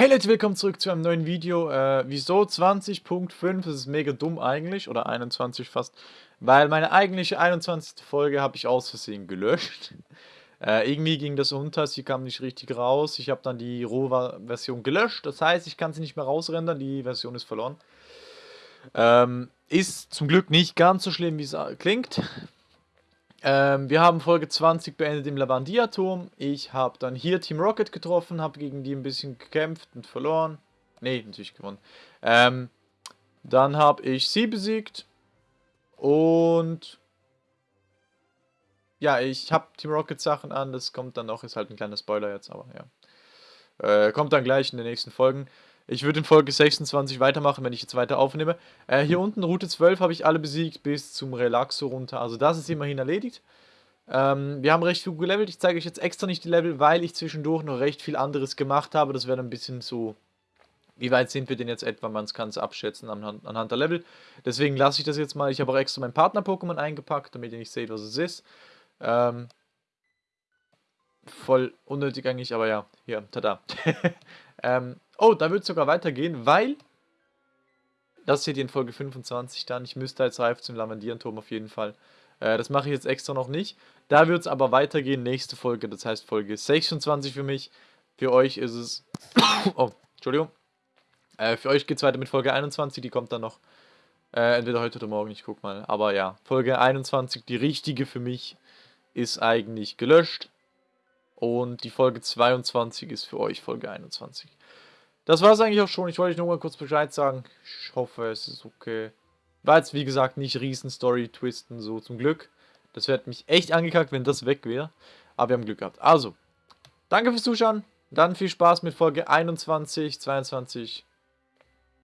Hey Leute, willkommen zurück zu einem neuen Video. Äh, wieso 20.5? Das ist mega dumm eigentlich, oder 21 fast, weil meine eigentliche 21. Folge habe ich aus Versehen gelöscht. Äh, irgendwie ging das unter, sie kam nicht richtig raus. Ich habe dann die Rohver-Version gelöscht, das heißt, ich kann sie nicht mehr rausrendern, die Version ist verloren. Ähm, ist zum Glück nicht ganz so schlimm, wie es klingt. Ähm, wir haben Folge 20 beendet im Lavandia-Turm. Ich habe dann hier Team Rocket getroffen, habe gegen die ein bisschen gekämpft und verloren. Ne, natürlich gewonnen. Ähm, dann habe ich sie besiegt. Und... Ja, ich habe Team Rocket Sachen an. Das kommt dann noch, ist halt ein kleiner Spoiler jetzt, aber ja. Äh, kommt dann gleich in den nächsten Folgen. Ich würde in Folge 26 weitermachen, wenn ich jetzt weiter aufnehme. Äh, hier unten, Route 12, habe ich alle besiegt bis zum Relaxo runter. Also das ist immerhin erledigt. Ähm, wir haben recht gut gelevelt. Ich zeige euch jetzt extra nicht die Level, weil ich zwischendurch noch recht viel anderes gemacht habe. Das wäre ein bisschen so... Wie weit sind wir denn jetzt etwa? Man kann es abschätzen anhand, anhand der Level. Deswegen lasse ich das jetzt mal. Ich habe auch extra mein Partner-Pokémon eingepackt, damit ihr nicht seht, was es ist. Ähm, voll unnötig eigentlich, aber ja, hier, tada. ähm, oh, da wird es sogar weitergehen, weil, das seht ihr in Folge 25 dann, ich müsste als Reif zum Lavandierenturm auf jeden Fall. Äh, das mache ich jetzt extra noch nicht. Da wird es aber weitergehen, nächste Folge, das heißt Folge 26 für mich. Für euch ist es, oh, Entschuldigung. Äh, für euch geht es weiter mit Folge 21, die kommt dann noch. Äh, entweder heute oder morgen, ich guck mal. Aber ja, Folge 21, die richtige für mich, ist eigentlich gelöscht. Und die Folge 22 ist für euch Folge 21. Das war es eigentlich auch schon. Ich wollte euch nur mal kurz Bescheid sagen. Ich hoffe, es ist okay. War jetzt, wie gesagt, nicht riesen Story-Twisten, so zum Glück. Das wäre mich echt angekackt, wenn das weg wäre. Aber wir haben Glück gehabt. Also, danke fürs Zuschauen. Dann viel Spaß mit Folge 21, 22.